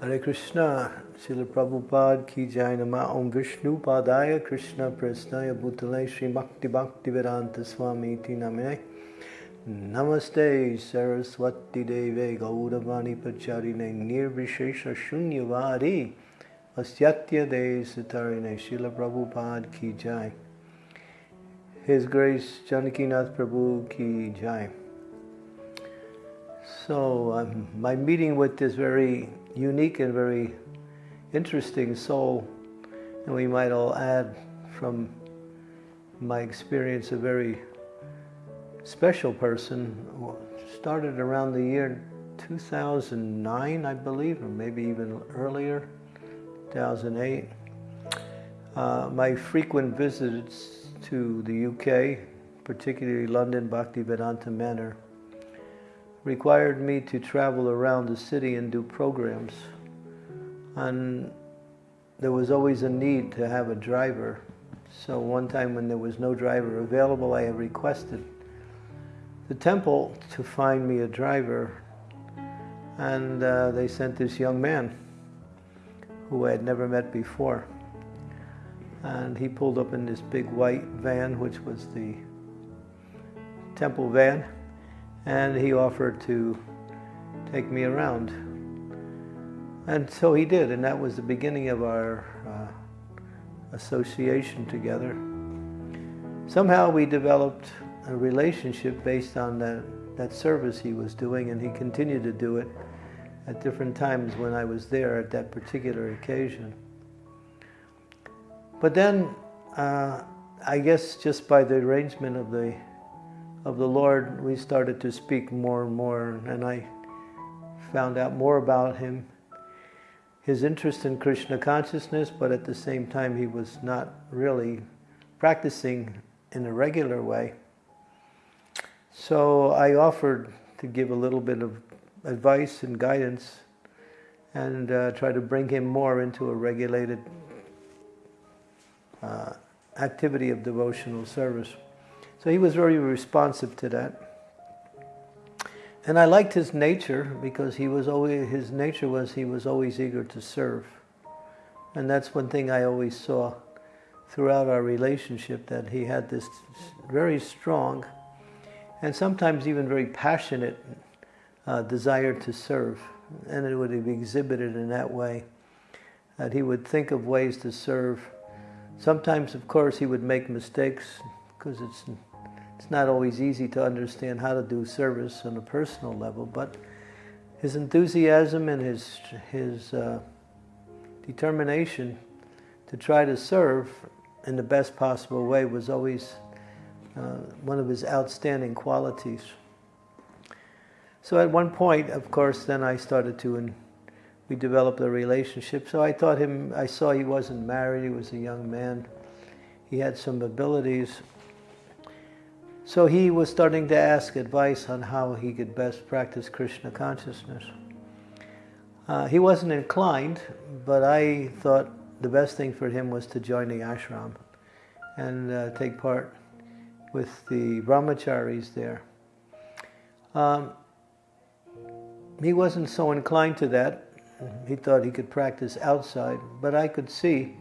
Hare Krishna, Srila Prabhupada ki jai nama Om Vishnu Padaya Krishna Prasnaya Bhutale Sri Bhakti Bhakti Vedanta Swami Iti Namine Namaste Saraswati Deve Gauravani Pacharine Nirvishesha Shunyavadi Asyatya De Satarine Srila Prabhupada ki jai His Grace Janakinath Prabhu ki jai so um, my meeting with this very unique and very interesting soul, and we might all add from my experience a very special person, started around the year 2009, I believe, or maybe even earlier, 2008. Uh, my frequent visits to the UK, particularly London Bhaktivedanta Manor, required me to travel around the city and do programs. And there was always a need to have a driver. So one time when there was no driver available, I had requested the temple to find me a driver. And uh, they sent this young man who I had never met before. And he pulled up in this big white van, which was the temple van and he offered to take me around. And so he did, and that was the beginning of our uh, association together. Somehow we developed a relationship based on that, that service he was doing, and he continued to do it at different times when I was there at that particular occasion. But then, uh, I guess just by the arrangement of the of the Lord, we started to speak more and more, and I found out more about him, his interest in Krishna consciousness, but at the same time, he was not really practicing in a regular way. So I offered to give a little bit of advice and guidance and uh, try to bring him more into a regulated uh, activity of devotional service. So he was very responsive to that. And I liked his nature because he was always his nature was he was always eager to serve. And that's one thing I always saw throughout our relationship that he had this very strong and sometimes even very passionate uh, desire to serve. And it would be exhibited in that way that he would think of ways to serve. Sometimes, of course, he would make mistakes because it's it's not always easy to understand how to do service on a personal level, but his enthusiasm and his, his uh, determination to try to serve in the best possible way was always uh, one of his outstanding qualities. So at one point, of course, then I started to, and we developed a relationship. So I thought him, I saw he wasn't married, he was a young man. He had some abilities so he was starting to ask advice on how he could best practice Krishna consciousness. Uh, he wasn't inclined, but I thought the best thing for him was to join the ashram and uh, take part with the brahmacharis there. Um, he wasn't so inclined to that. He thought he could practice outside, but I could see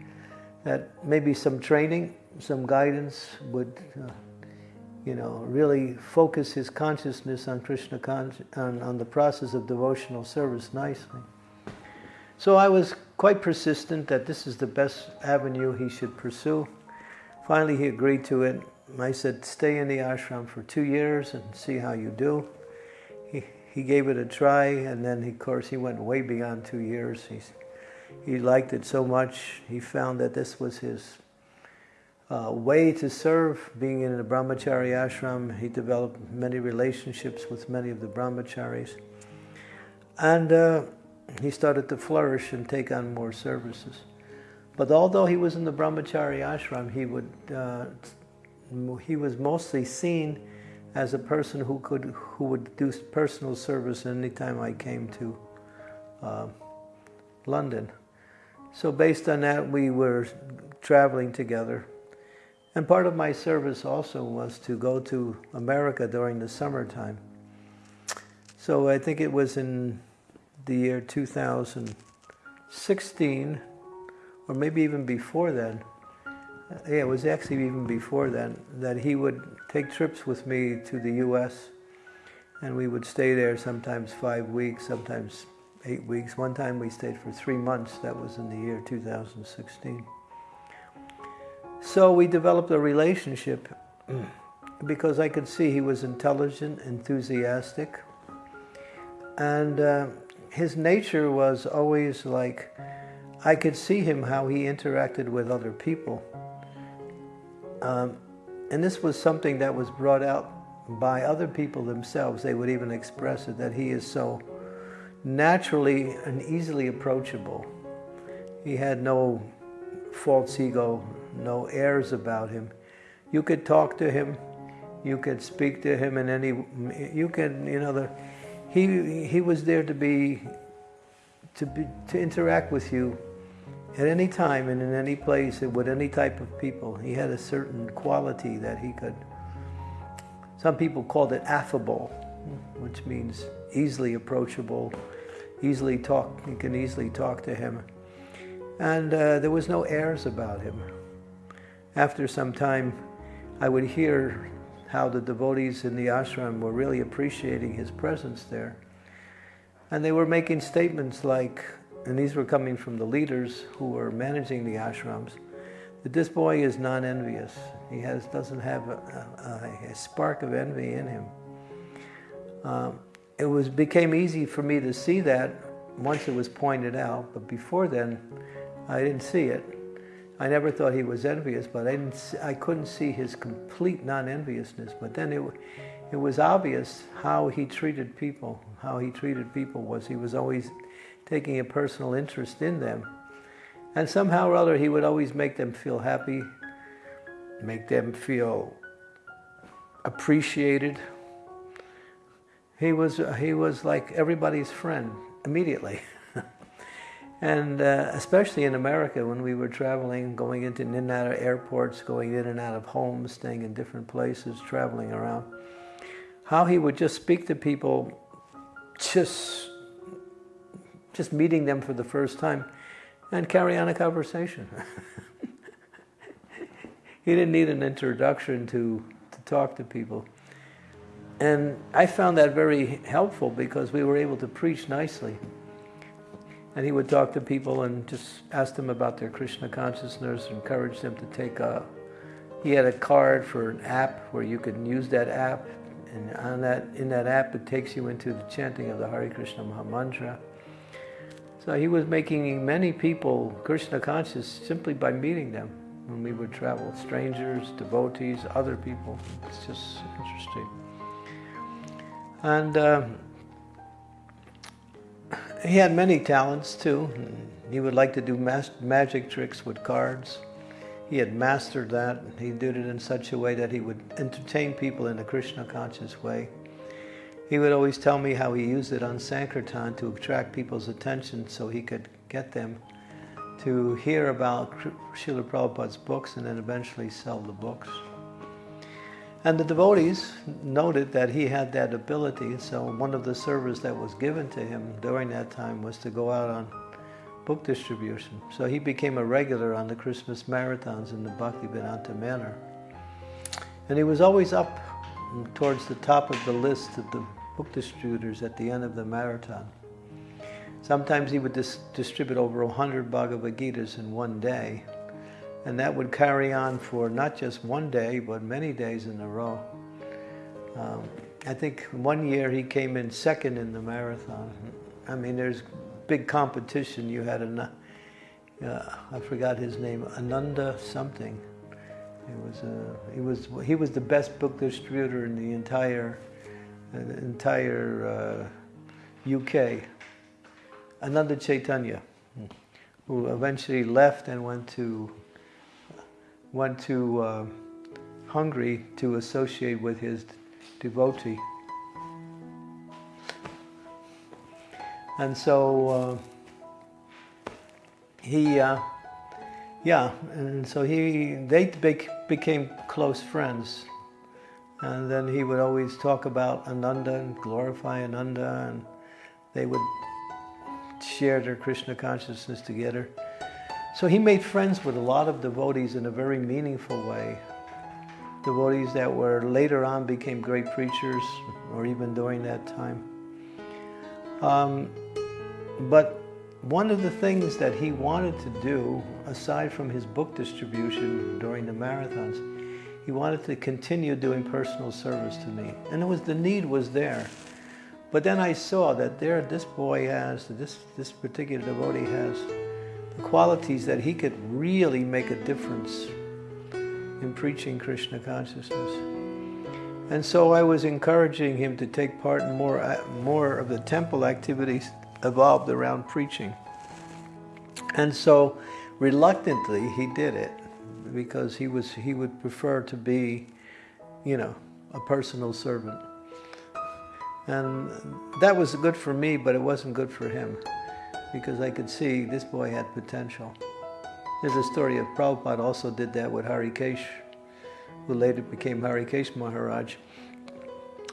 that maybe some training, some guidance would uh, you know, really focus his consciousness on Krishna, on, on the process of devotional service nicely. So I was quite persistent that this is the best avenue he should pursue. Finally, he agreed to it. I said, stay in the ashram for two years and see how you do. He, he gave it a try, and then, of course, he went way beyond two years. He's, he liked it so much, he found that this was his uh, way to serve. Being in a brahmachari ashram, he developed many relationships with many of the brahmacharis. And uh, he started to flourish and take on more services. But although he was in the brahmachari ashram, he would uh, he was mostly seen as a person who could who would do personal service anytime I came to uh, London. So based on that, we were traveling together and part of my service also was to go to America during the summertime. So I think it was in the year 2016, or maybe even before then, yeah, it was actually even before then, that he would take trips with me to the U.S. and we would stay there sometimes five weeks, sometimes eight weeks. One time we stayed for three months. That was in the year 2016. So we developed a relationship because I could see he was intelligent, enthusiastic, and uh, his nature was always like I could see him how he interacted with other people. Um, and this was something that was brought out by other people themselves. They would even express it that he is so naturally and easily approachable. He had no false ego, no airs about him. You could talk to him, you could speak to him in any, you could, you know, the, he, he was there to be, to be, to interact with you at any time and in any place and with any type of people. He had a certain quality that he could, some people called it affable, which means easily approachable, easily talk, you can easily talk to him. And uh, there was no airs about him. After some time, I would hear how the devotees in the ashram were really appreciating his presence there. And they were making statements like, and these were coming from the leaders who were managing the ashrams, that this boy is non-envious. He has, doesn't have a, a, a spark of envy in him. Um, it was became easy for me to see that once it was pointed out, but before then, I didn't see it. I never thought he was envious, but I, didn't I couldn't see his complete non-enviousness. But then it, it was obvious how he treated people. How he treated people was he was always taking a personal interest in them. And somehow or other, he would always make them feel happy, make them feel appreciated. He was, he was like everybody's friend immediately. and uh, especially in America, when we were traveling, going into in and out of airports, going in and out of homes, staying in different places, traveling around, how he would just speak to people just just meeting them for the first time and carry on a conversation. he didn't need an introduction to, to talk to people. And I found that very helpful because we were able to preach nicely. And he would talk to people and just ask them about their Krishna consciousness, encourage them to take a, he had a card for an app where you could use that app. And on that, in that app, it takes you into the chanting of the Hare Krishna Maha Mantra. So he was making many people Krishna conscious simply by meeting them when we would travel. Strangers, devotees, other people. It's just interesting. And uh, he had many talents too. He would like to do magic tricks with cards. He had mastered that. He did it in such a way that he would entertain people in a Krishna conscious way. He would always tell me how he used it on Sankirtan to attract people's attention so he could get them to hear about Srila Prabhupada's books and then eventually sell the books. And the devotees noted that he had that ability, so one of the service that was given to him during that time was to go out on book distribution. So he became a regular on the Christmas marathons in the Bhaktivedanta Manor. And he was always up towards the top of the list of the book distributors at the end of the marathon. Sometimes he would dis distribute over 100 Bhagavad Gitas in one day, and that would carry on for not just one day, but many days in a row. Um, I think one year he came in second in the marathon. I mean, there's big competition. You had a, uh, I forgot his name, Ananda something. He was, uh, he was, he was the best book distributor in the entire, uh, entire UK. Ananda Chaitanya, who eventually left and went to, went to uh, Hungary to associate with his devotee. And so uh, he, uh, yeah, and so he, they became close friends. And then he would always talk about Ananda and glorify Ananda, and they would share their Krishna consciousness together. So he made friends with a lot of devotees in a very meaningful way. Devotees that were later on became great preachers, or even during that time. Um, but one of the things that he wanted to do, aside from his book distribution during the marathons, he wanted to continue doing personal service to me. And it was the need was there. But then I saw that there this boy has, this, this particular devotee has qualities that he could really make a difference in preaching Krishna consciousness. And so I was encouraging him to take part in more, uh, more of the temple activities evolved around preaching. And so reluctantly he did it because he was he would prefer to be, you know, a personal servant. And that was good for me, but it wasn't good for him because I could see this boy had potential. There's a story of Prabhupada also did that with Hari Harikesh, who later became Hari Harikesh Maharaj.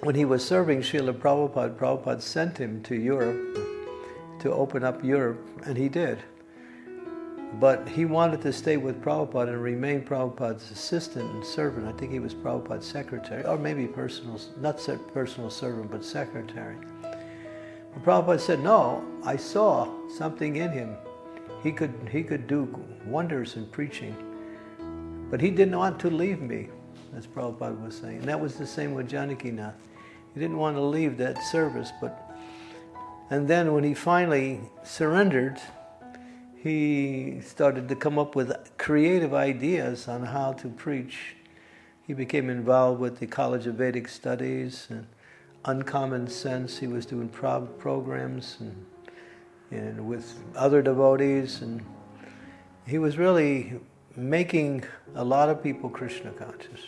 When he was serving Srila Prabhupada, Prabhupada sent him to Europe to open up Europe, and he did. But he wanted to stay with Prabhupada and remain Prabhupada's assistant and servant. I think he was Prabhupada's secretary, or maybe personal, not personal servant, but secretary. But Prabhupada said, no, I saw something in him. He could, he could do wonders in preaching. But he didn't want to leave me, as Prabhupada was saying. And that was the same with Janakinath. He didn't want to leave that service, but and then when he finally surrendered, he started to come up with creative ideas on how to preach. He became involved with the College of Vedic Studies and Uncommon Sense. He was doing pro programs and, and with other devotees. And he was really making a lot of people Krishna conscious.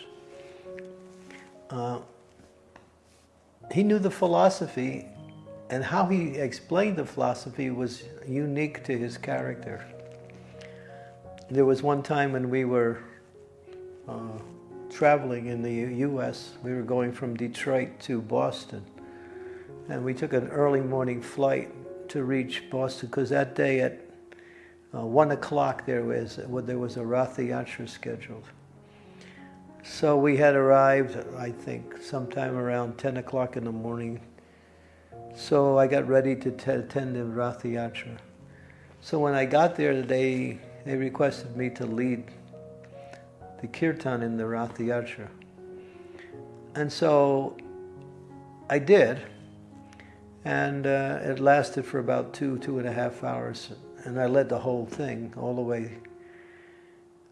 Uh, he knew the philosophy and how he explained the philosophy was unique to his character. There was one time when we were uh, traveling in the U.S. We were going from Detroit to Boston. And we took an early morning flight to reach Boston because that day at uh, 1 o'clock there was, there was a Ratha Yatra scheduled. So we had arrived, I think, sometime around 10 o'clock in the morning so I got ready to attend the Ratha Yatra. So when I got there, they, they requested me to lead the kirtan in the Ratha Yatra. And so I did. And uh, it lasted for about two, two and a half hours. And I led the whole thing all the way.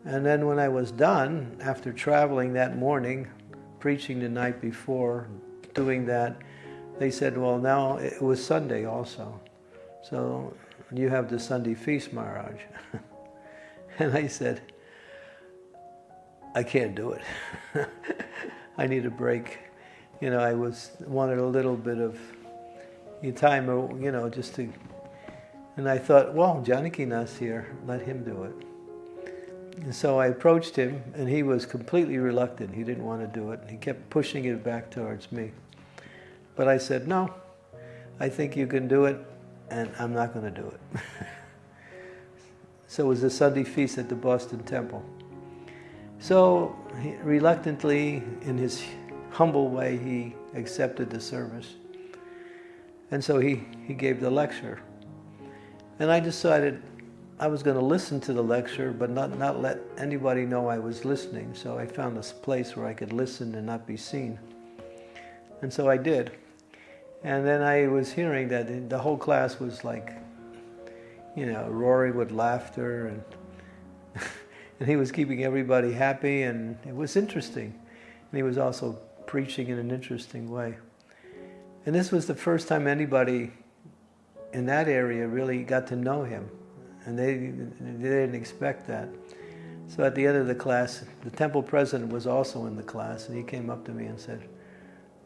And then when I was done, after traveling that morning, preaching the night before, doing that, they said, well, now it was Sunday also. So you have the Sunday feast, Maharaj. and I said, I can't do it. I need a break. You know, I was wanted a little bit of time, uh, you know, just to. And I thought, well, Janakinath's here, let him do it. And so I approached him, and he was completely reluctant. He didn't want to do it. He kept pushing it back towards me. But I said, no, I think you can do it, and I'm not going to do it. so it was a Sunday feast at the Boston Temple. So he, reluctantly, in his humble way, he accepted the service. And so he, he gave the lecture. And I decided I was going to listen to the lecture, but not, not let anybody know I was listening. So I found this place where I could listen and not be seen. And so I did. And then I was hearing that the whole class was like, you know, roaring with laughter and and he was keeping everybody happy and it was interesting. And he was also preaching in an interesting way. And this was the first time anybody in that area really got to know him. And they, they didn't expect that. So at the end of the class, the temple president was also in the class and he came up to me and said,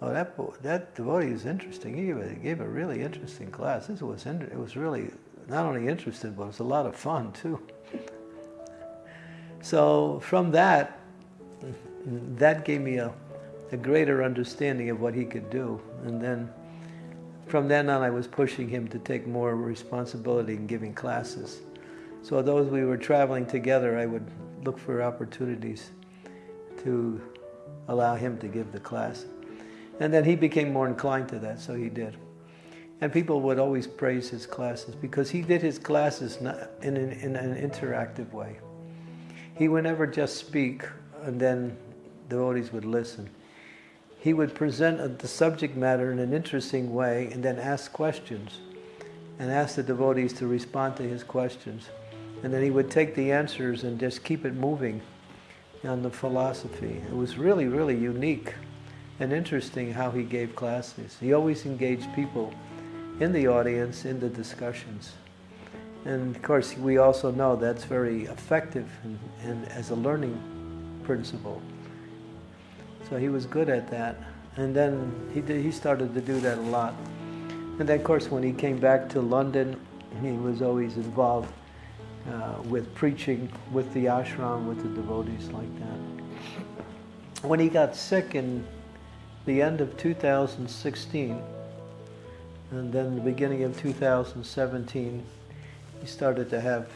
Oh, that that devotee is interesting. He gave a, gave a really interesting class. This was it was really not only interesting, but it was a lot of fun too. So from that, that gave me a, a greater understanding of what he could do. And then from then on, I was pushing him to take more responsibility in giving classes. So those we were traveling together, I would look for opportunities to allow him to give the class. And then he became more inclined to that, so he did. And people would always praise his classes because he did his classes in an, in an interactive way. He would never just speak and then devotees would listen. He would present the subject matter in an interesting way and then ask questions and ask the devotees to respond to his questions. And then he would take the answers and just keep it moving on the philosophy. It was really, really unique and interesting how he gave classes. He always engaged people in the audience, in the discussions. And of course, we also know that's very effective and, and as a learning principle. So he was good at that. And then he, did, he started to do that a lot. And then, of course, when he came back to London, he was always involved uh, with preaching with the ashram, with the devotees like that. When he got sick in the end of 2016, and then the beginning of 2017, he started to have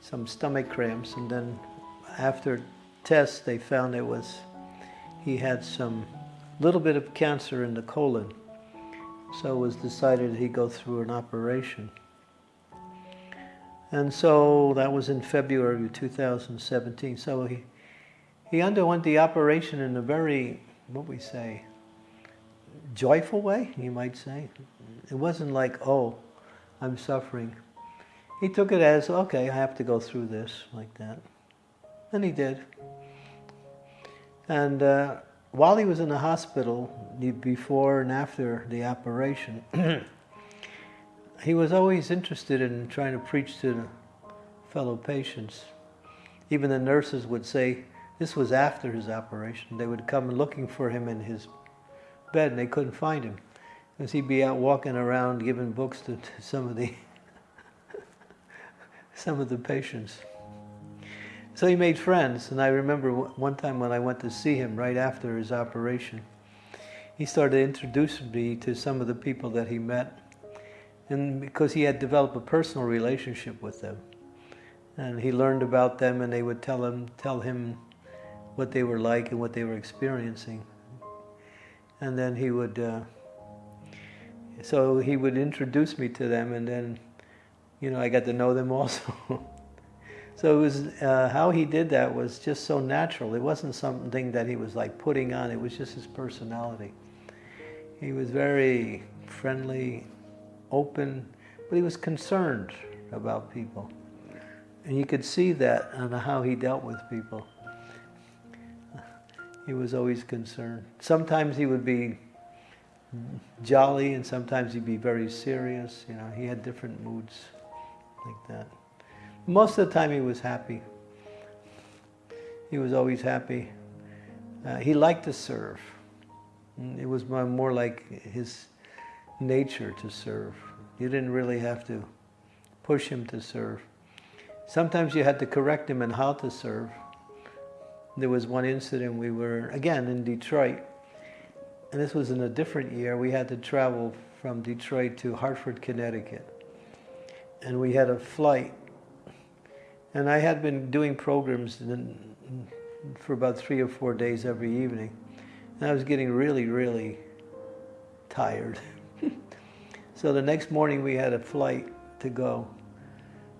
some stomach cramps, and then after tests, they found it was he had some little bit of cancer in the colon. So it was decided he'd go through an operation. And so that was in February of 2017. So he, he underwent the operation in a very, what we say, joyful way, you might say. It wasn't like, oh, I'm suffering. He took it as, okay, I have to go through this, like that. And he did. And uh, while he was in the hospital, before and after the operation, he was always interested in trying to preach to the fellow patients. Even the nurses would say, this was after his operation, they would come looking for him in his bed and they couldn't find him. Because he'd be out walking around giving books to, to some of the some of the patients. So he made friends, and I remember one time when I went to see him right after his operation, he started introducing me to some of the people that he met and because he had developed a personal relationship with them. And he learned about them and they would tell him, tell him what they were like and what they were experiencing. And then he would, uh, so he would introduce me to them and then, you know, I got to know them also. so it was, uh, how he did that was just so natural. It wasn't something that he was like putting on, it was just his personality. He was very friendly, open, but he was concerned about people. And you could see that on how he dealt with people. He was always concerned. Sometimes he would be jolly and sometimes he'd be very serious. You know, he had different moods like that. Most of the time he was happy. He was always happy. Uh, he liked to serve. It was more like his nature to serve. You didn't really have to push him to serve. Sometimes you had to correct him in how to serve. There was one incident we were, again, in Detroit, and this was in a different year. We had to travel from Detroit to Hartford, Connecticut. And we had a flight. And I had been doing programs for about three or four days every evening. And I was getting really, really tired. So the next morning we had a flight to go.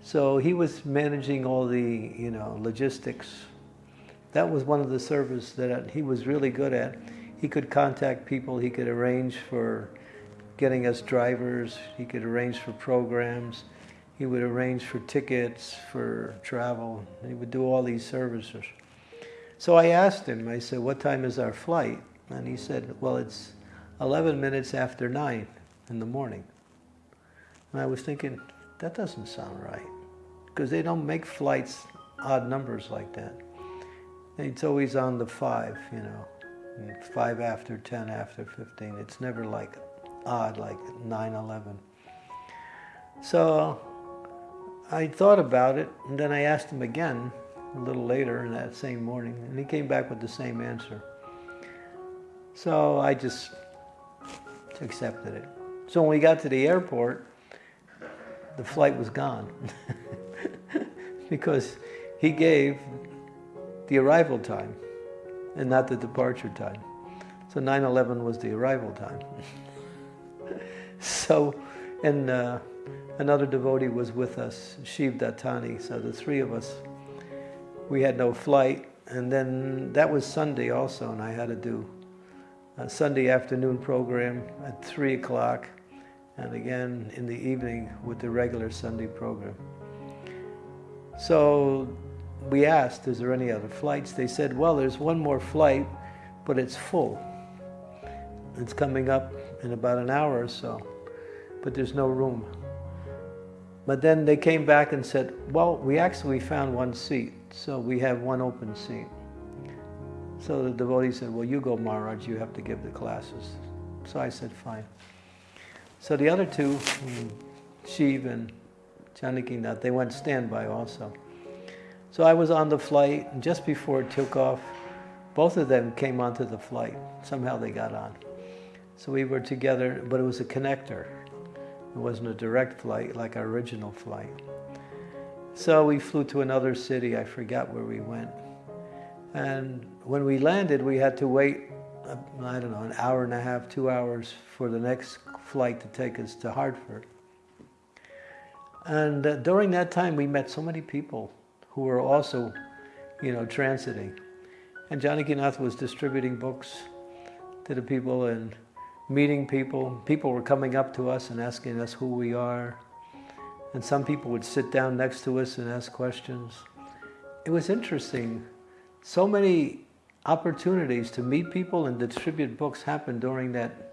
So he was managing all the, you know, logistics. That was one of the service that he was really good at. He could contact people, he could arrange for getting us drivers, he could arrange for programs, he would arrange for tickets, for travel. He would do all these services. So I asked him, I said, what time is our flight? And he said, well, it's 11 minutes after 9 in the morning. And I was thinking, that doesn't sound right. Because they don't make flights odd numbers like that. It's always on the five, you know. Five after 10 after 15. It's never like odd like 9 11. So I thought about it, and then I asked him again a little later in that same morning, and he came back with the same answer. So I just accepted it. So when we got to the airport, the flight was gone because he gave the arrival time and not the departure time. So 9-11 was the arrival time. so, and uh, another devotee was with us, Shiv Dattani. So the three of us, we had no flight. And then that was Sunday also, and I had to do a Sunday afternoon program at 3 o'clock, and again in the evening with the regular Sunday program. So we asked, is there any other flights? They said, well, there's one more flight, but it's full. It's coming up in about an hour or so, but there's no room. But then they came back and said, well, we actually found one seat, so we have one open seat. So the devotee said, well, you go, Maharaj, you have to give the classes. So I said, fine. So the other two, mm, Shiv and Janakinath, they went standby also. So I was on the flight, and just before it took off, both of them came onto the flight. Somehow they got on. So we were together, but it was a connector. It wasn't a direct flight like our original flight. So we flew to another city, I forgot where we went. And when we landed, we had to wait, uh, I don't know, an hour and a half, two hours for the next flight to take us to Hartford. And uh, during that time, we met so many people who were also, you know, transiting. And Janakinath was distributing books to the people and meeting people. People were coming up to us and asking us who we are. And some people would sit down next to us and ask questions. It was interesting so many opportunities to meet people and distribute books happened during that,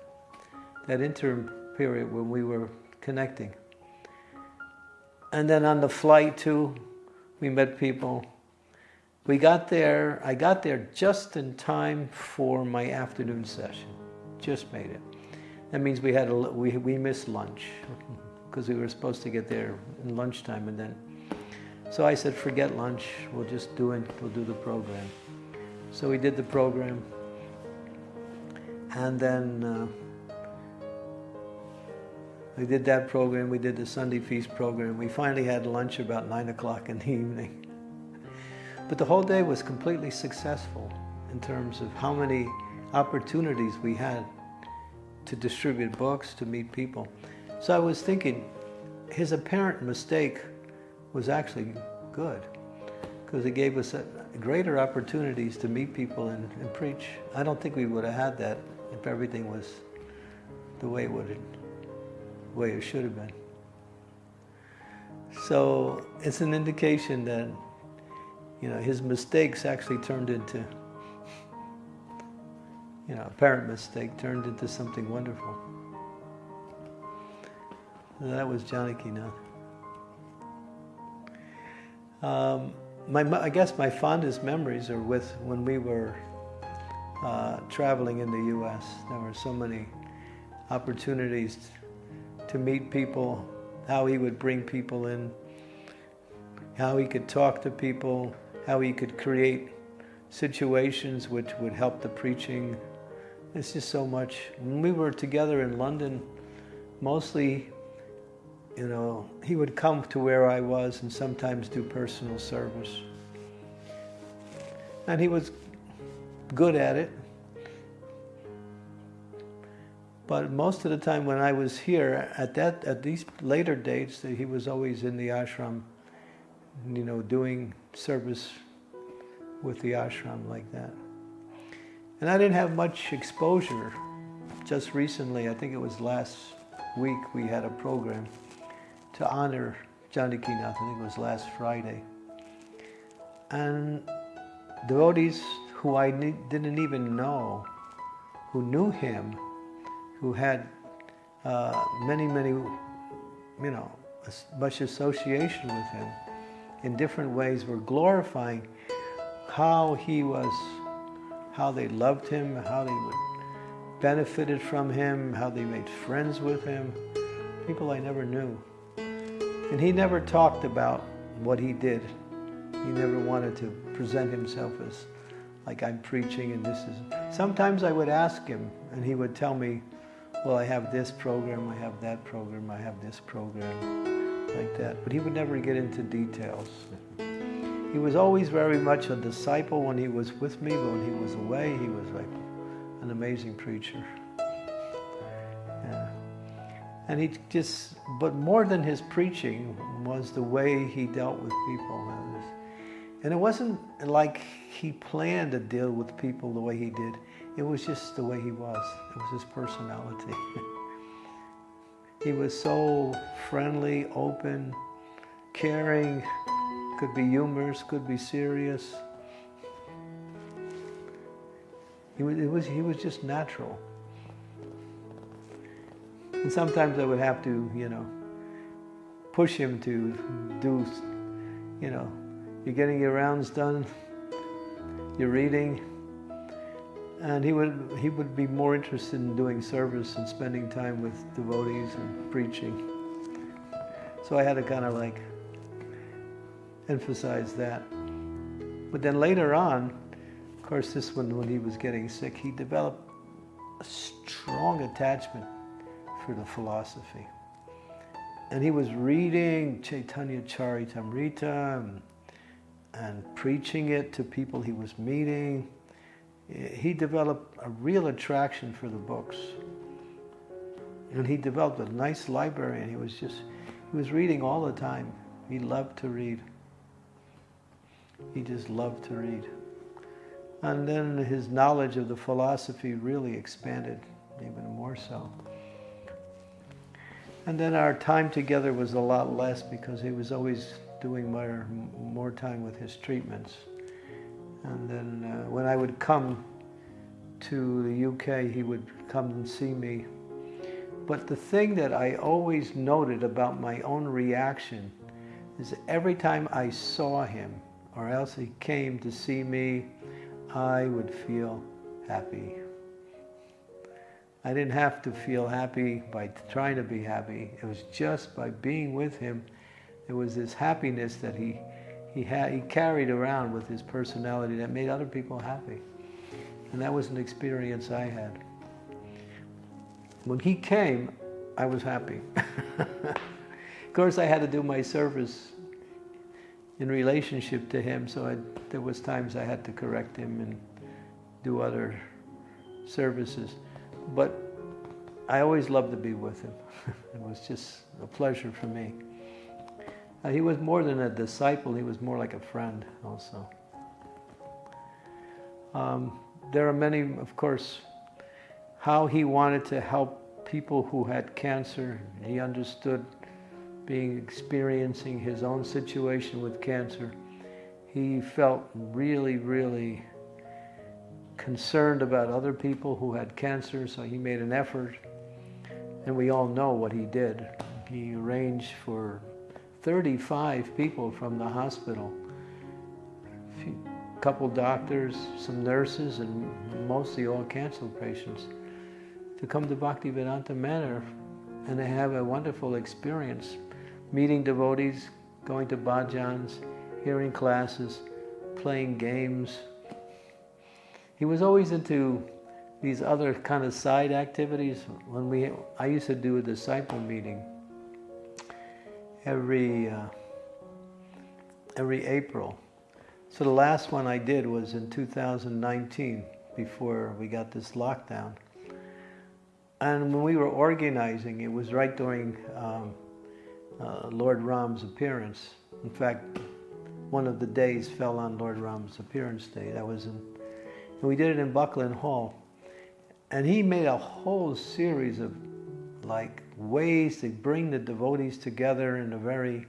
that interim period when we were connecting. And then on the flight too, we met people. We got there, I got there just in time for my afternoon session. Just made it. That means we had a, we, we missed lunch because we were supposed to get there in lunchtime and then so I said, forget lunch, we'll just do it, we'll do the program. So we did the program. And then uh, we did that program, we did the Sunday Feast program. We finally had lunch about 9 o'clock in the evening. But the whole day was completely successful in terms of how many opportunities we had to distribute books, to meet people. So I was thinking, his apparent mistake was actually good because it gave us a, greater opportunities to meet people and, and, preach. I don't think we would have had that if everything was the way it would the way it should have been. So it's an indication that you know his mistakes actually turned into you know apparent mistake turned into something wonderful. That was Janakinath. Um, my, I guess my fondest memories are with when we were uh, traveling in the U.S. There were so many opportunities to meet people, how he would bring people in, how he could talk to people, how he could create situations which would help the preaching. It's just so much. When we were together in London, mostly you know, he would come to where I was and sometimes do personal service. And he was good at it. But most of the time when I was here, at that at these later dates, he was always in the ashram, you know, doing service with the ashram like that. And I didn't have much exposure. Just recently, I think it was last week, we had a program to honor Janakinath, I think it was last Friday. And devotees who I didn't even know, who knew him, who had uh, many, many, you know, much association with him in different ways were glorifying how he was, how they loved him, how they benefited from him, how they made friends with him, people I never knew. And he never talked about what he did. He never wanted to present himself as like I'm preaching and this is. Sometimes I would ask him and he would tell me, well, I have this program, I have that program, I have this program, like that. But he would never get into details. He was always very much a disciple when he was with me, but when he was away, he was like an amazing preacher. Yeah. And he just, but more than his preaching was the way he dealt with people. And it wasn't like he planned to deal with people the way he did. It was just the way he was. It was his personality. he was so friendly, open, caring, could be humorous, could be serious. He was, was, he was just natural. And sometimes I would have to, you know, push him to do, you know, you're getting your rounds done, you're reading, and he would, he would be more interested in doing service and spending time with devotees and preaching. So I had to kind of like emphasize that. But then later on, of course, this one, when he was getting sick, he developed a strong attachment for the philosophy. And he was reading Chaitanya Charitamrita and, and preaching it to people he was meeting he developed a real attraction for the books. And he developed a nice library and he was just, he was reading all the time. He loved to read. He just loved to read. And then his knowledge of the philosophy really expanded even more so. And then our time together was a lot less because he was always doing more, more time with his treatments. And then uh, when I would come to the UK, he would come and see me. But the thing that I always noted about my own reaction is every time I saw him, or else he came to see me, I would feel happy. I didn't have to feel happy by trying to be happy. It was just by being with him. There was this happiness that he he, had, he carried around with his personality that made other people happy. And that was an experience I had. When he came, I was happy. of course, I had to do my service in relationship to him, so I, there was times I had to correct him and do other services. But I always loved to be with him. it was just a pleasure for me. Uh, he was more than a disciple, he was more like a friend also. Um, there are many, of course, how he wanted to help people who had cancer. He understood being experiencing his own situation with cancer. He felt really, really concerned about other people who had cancer, so he made an effort. And we all know what he did. He arranged for 35 people from the hospital. A couple doctors, some nurses, and mostly all cancer patients to come to Bhaktivedanta Manor and they have a wonderful experience meeting devotees, going to bhajans, hearing classes, playing games. He was always into these other kind of side activities. When we, I used to do a disciple meeting every uh, every April. So the last one I did was in 2019 before we got this lockdown. And when we were organizing, it was right during um, uh, Lord Ram's appearance. In fact, one of the days fell on Lord Ram's appearance day. That was in, we did it in Buckland Hall. And he made a whole series of like ways to bring the devotees together in a very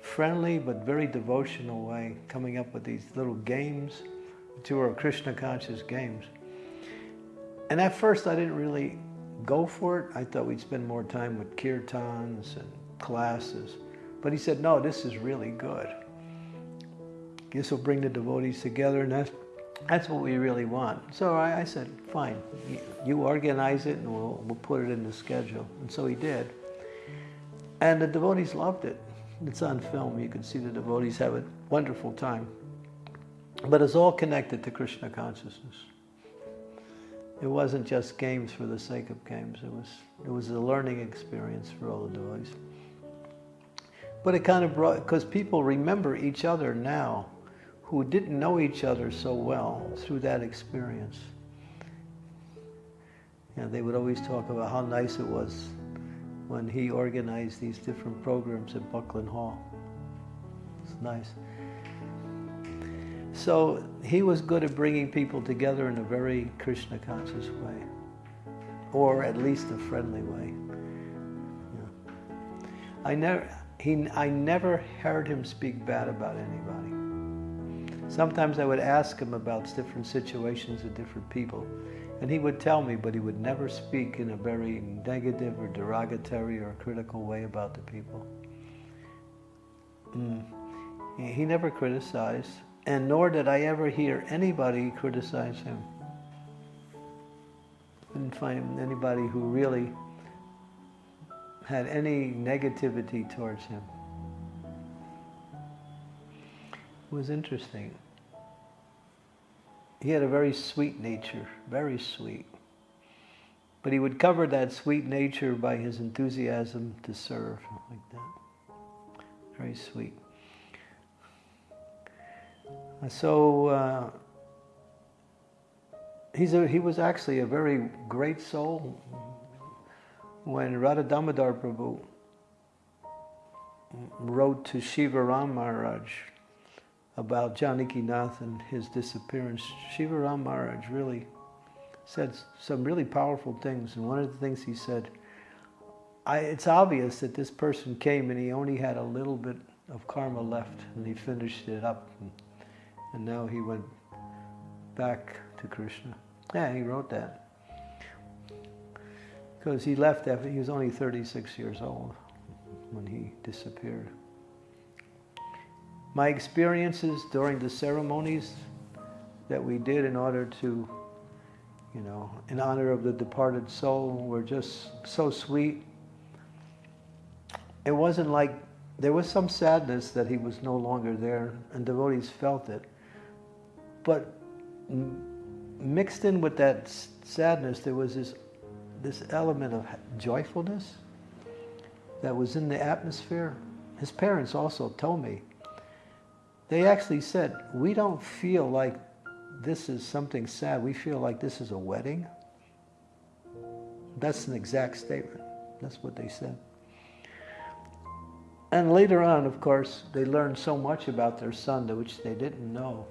friendly but very devotional way, coming up with these little games, which were Krishna conscious games. And at first I didn't really go for it. I thought we'd spend more time with kirtans and classes. But he said, no, this is really good. This will bring the devotees together and that's that's what we really want. So I, I said, fine, you, organize it and we'll, we'll put it in the schedule. And so he did. And the devotees loved it. It's on film. You can see the devotees have a wonderful time. But it's all connected to Krishna consciousness. It wasn't just games for the sake of games. It was it was a learning experience for all the devotees. But it kind of brought because people remember each other now who didn't know each other so well through that experience. And they would always talk about how nice it was when he organized these different programs at Buckland Hall. It's nice. So he was good at bringing people together in a very Krishna conscious way, or at least a friendly way. Yeah. I never, he, I never heard him speak bad about anybody. Sometimes I would ask him about different situations with different people, and he would tell me, but he would never speak in a very negative or derogatory or critical way about the people. Mm. He never criticized, and nor did I ever hear anybody criticize him. Didn't find anybody who really had any negativity towards him. It was interesting. He had a very sweet nature, very sweet. But he would cover that sweet nature by his enthusiasm to serve, like that. Very sweet. So uh, he's a, he was actually a very great soul. When Radha Damodar Prabhu wrote to Shiva Ram Maharaj about Janaki Nath and his disappearance, Shiva Ram Maharaj really said some really powerful things. And one of the things he said, I, it's obvious that this person came and he only had a little bit of karma left and he finished it up. And, and now he went back to Krishna. Yeah, he wrote that. Because he left after he was only 36 years old when he disappeared. My experiences during the ceremonies that we did in order to, you know, in honor of the departed soul were just so sweet. It wasn't like, there was some sadness that he was no longer there, and devotees felt it. But mixed in with that sadness, there was this, this element of joyfulness that was in the atmosphere. His parents also told me, they actually said, we don't feel like this is something sad. We feel like this is a wedding. That's an exact statement. That's what they said. And later on, of course, they learned so much about their son, that which they didn't know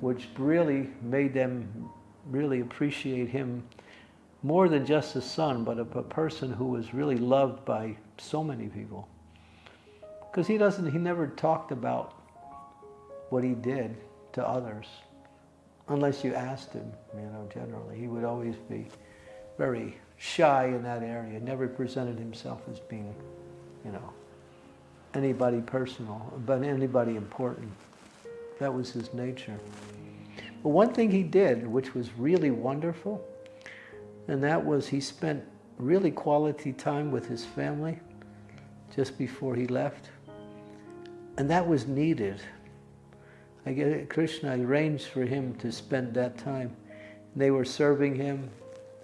which really made them really appreciate him more than just a son, but a, a person who was really loved by so many people. Because he doesn't, he never talked about what he did to others, unless you asked him, you know, generally. He would always be very shy in that area, never presented himself as being, you know, anybody personal, but anybody important. That was his nature. But one thing he did, which was really wonderful, and that was he spent really quality time with his family just before he left. And that was needed. I get Krishna arranged for him to spend that time. They were serving him,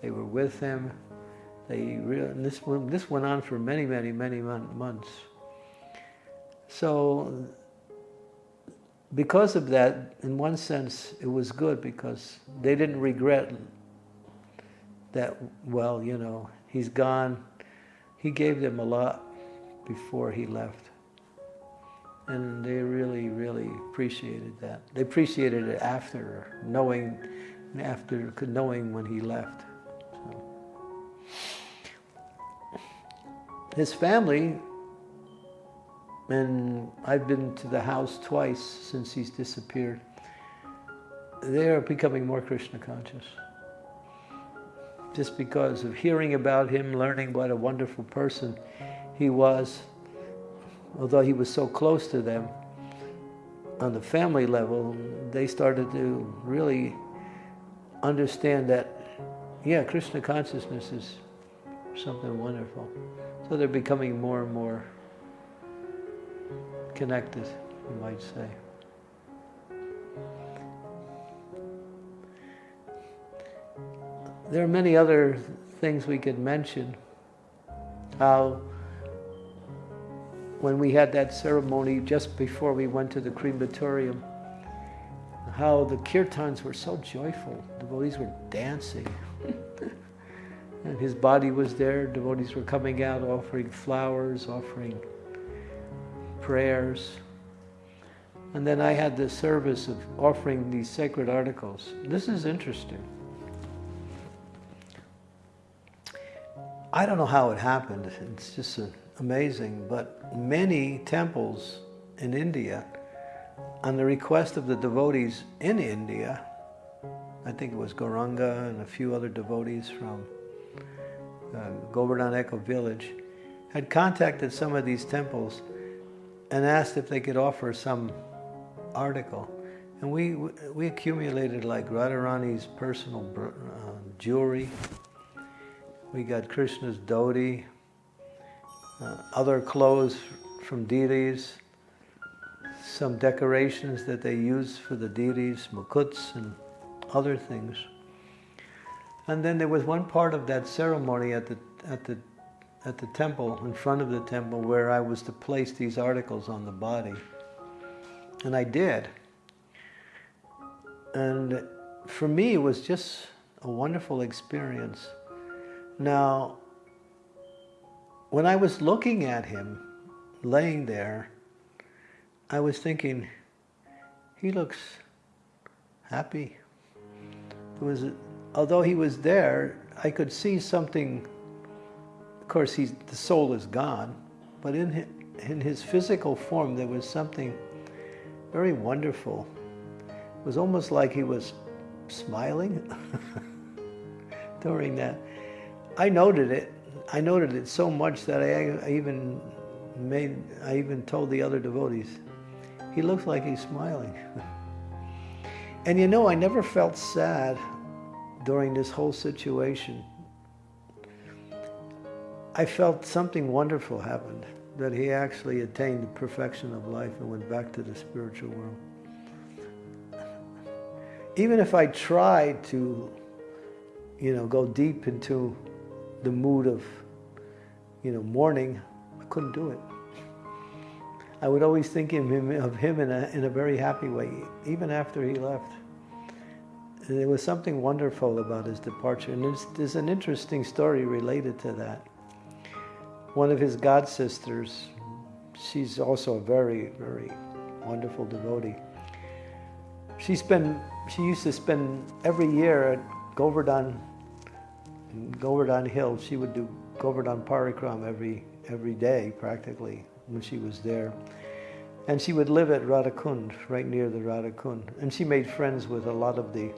they were with him. They really, this, this went on for many, many, many months. So because of that, in one sense, it was good because they didn't regret that, well, you know, he's gone. He gave them a lot before he left. And they really, really appreciated that. They appreciated it after knowing, after knowing when he left. So. His family and I've been to the house twice since he's disappeared. They are becoming more Krishna conscious. Just because of hearing about him, learning what a wonderful person he was, although he was so close to them on the family level, they started to really understand that, yeah, Krishna consciousness is something wonderful. So they're becoming more and more connected, you might say. There are many other things we could mention. How when we had that ceremony just before we went to the crematorium, how the kirtans were so joyful. Devotees were dancing. and his body was there. Devotees were coming out offering flowers, offering prayers. And then I had the service of offering these sacred articles. This is interesting. I don't know how it happened. It's just amazing. But many temples in India, on the request of the devotees in India, I think it was Gauranga and a few other devotees from uh, Govardhan Eco village, had contacted some of these temples and asked if they could offer some article. And we, we accumulated like Radharani's personal uh, jewelry, we got Krishna's dhoti, uh, other clothes from deities, some decorations that they use for the deities, mukuts and other things. And then there was one part of that ceremony at the, at the, at the temple, in front of the temple, where I was to place these articles on the body. And I did. And for me, it was just a wonderful experience now, when I was looking at him laying there, I was thinking, he looks happy. There was, although he was there, I could see something. Of course, he's, the soul is gone, but in his, in his physical form, there was something very wonderful. It was almost like he was smiling during that. I noted it. I noted it so much that I, even made, I even told the other devotees, he looks like he's smiling. and you know, I never felt sad during this whole situation. I felt something wonderful happened, that he actually attained the perfection of life and went back to the spiritual world. Even if I tried to, you know, go deep into the mood of, you know, mourning, I couldn't do it. I would always think of him, of him in, a, in a very happy way, even after he left. And there was something wonderful about his departure. And there's, there's an interesting story related to that. One of his god sisters, she's also a very, very wonderful devotee. She spent, she used to spend every year at Govardhan Govardhan Hill. She would do Govardhan Parikram every, every day practically when she was there. And she would live at Radhakund, right near the Radhakund. And she made friends with a lot of the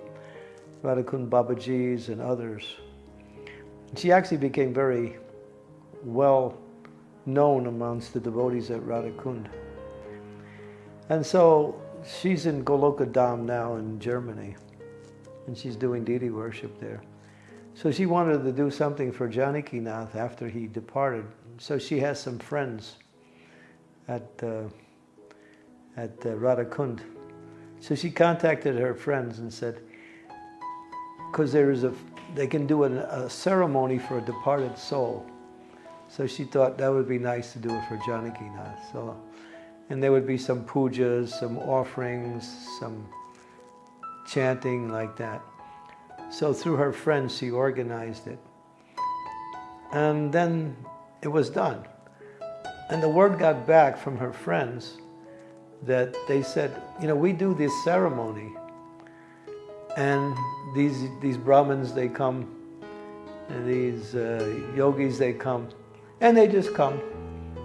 Radhakund Babajis and others. She actually became very well known amongst the devotees at Radhakund. And so she's in Goloka Dham now in Germany, and she's doing deity worship there. So she wanted to do something for Janakinath after he departed. So she has some friends at, uh, at uh, Radhakund. So she contacted her friends and said, because there is a, they can do a, a ceremony for a departed soul. So she thought that would be nice to do it for Janakinath. So, and there would be some pujas, some offerings, some chanting like that. So through her friends, she organized it. And then it was done. And the word got back from her friends that they said, you know, we do this ceremony. And these, these Brahmins, they come, and these uh, yogis, they come, and they just come,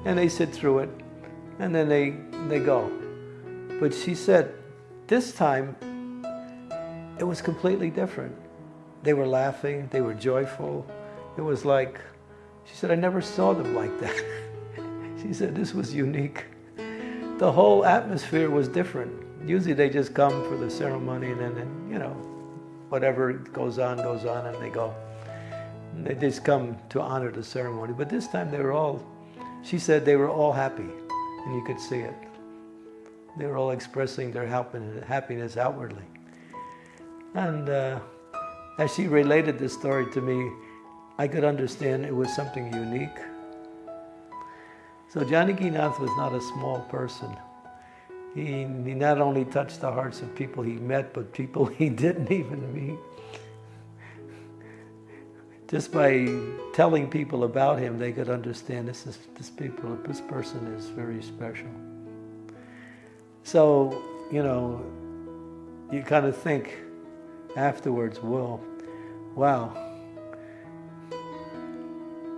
and they sit through it, and then they, they go. But she said, this time, it was completely different. They were laughing, they were joyful. It was like, she said, I never saw them like that. she said, this was unique. The whole atmosphere was different. Usually they just come for the ceremony and then, you know, whatever goes on, goes on, and they go. And they just come to honor the ceremony. But this time they were all, she said they were all happy, and you could see it. They were all expressing their happiness outwardly. And uh, as she related this story to me, I could understand it was something unique. So Janaki Nath was not a small person. He, he not only touched the hearts of people he met, but people he didn't even meet. Just by telling people about him, they could understand this is this people, this person is very special. So, you know, you kind of think afterwards, well, wow,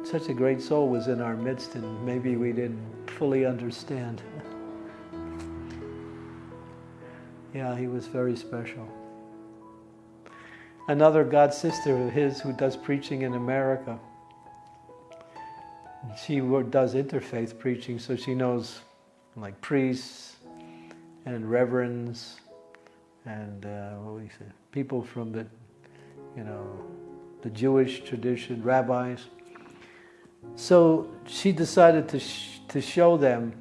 such a great soul was in our midst and maybe we didn't fully understand. yeah, he was very special. Another God sister of his who does preaching in America. She does interfaith preaching, so she knows like priests and reverends and uh, what we say, people from the, you know, the Jewish tradition, rabbis. So she decided to, sh to show them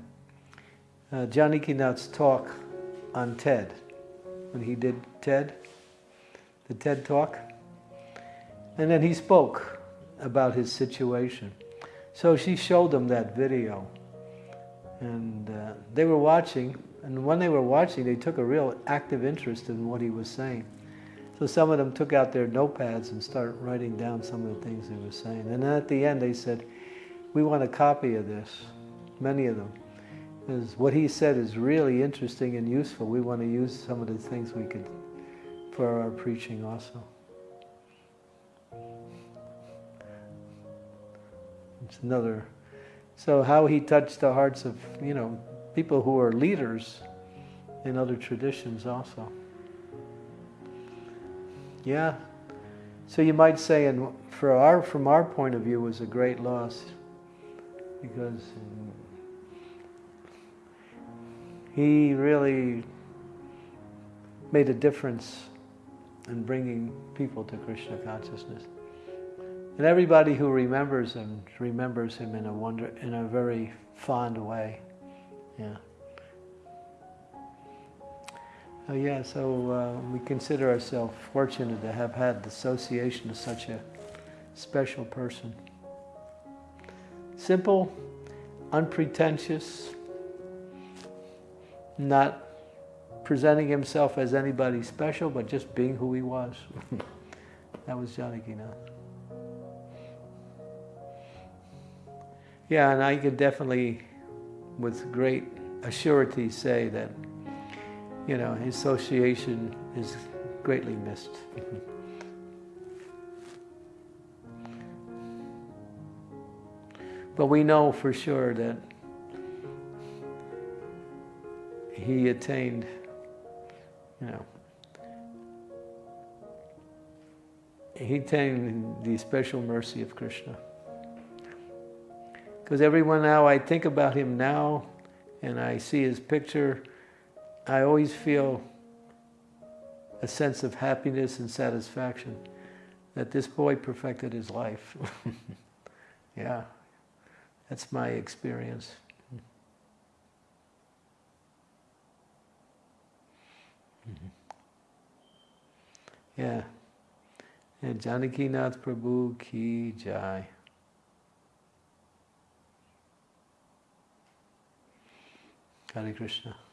uh, Nath's talk on TED, when he did TED, the TED talk. And then he spoke about his situation. So she showed them that video. And uh, they were watching, and when they were watching, they took a real active interest in what he was saying. So some of them took out their notepads and started writing down some of the things he was saying. And then at the end they said, we want a copy of this, many of them. Because what he said is really interesting and useful. We want to use some of the things we could for our preaching also. It's another. So how he touched the hearts of, you know, people who are leaders in other traditions also. Yeah. So you might say, and for our, from our point of view, was a great loss because he really made a difference in bringing people to Krishna consciousness. And everybody who remembers him remembers him in a wonder, in a very fond way. Yeah. Oh yeah, so uh, we consider ourselves fortunate to have had the association of such a special person. Simple, unpretentious, not presenting himself as anybody special, but just being who he was. that was Janaki Yeah, and I could definitely, with great assurity, say that, you know, his association is greatly missed. but we know for sure that he attained, you know, he attained the special mercy of Krishna. Because everyone now, I think about him now and I see his picture, I always feel a sense of happiness and satisfaction that this boy perfected his life. yeah, that's my experience. Mm-hmm. Yeah. And Janaki Nath Prabhu ki jai. Hare Krishna.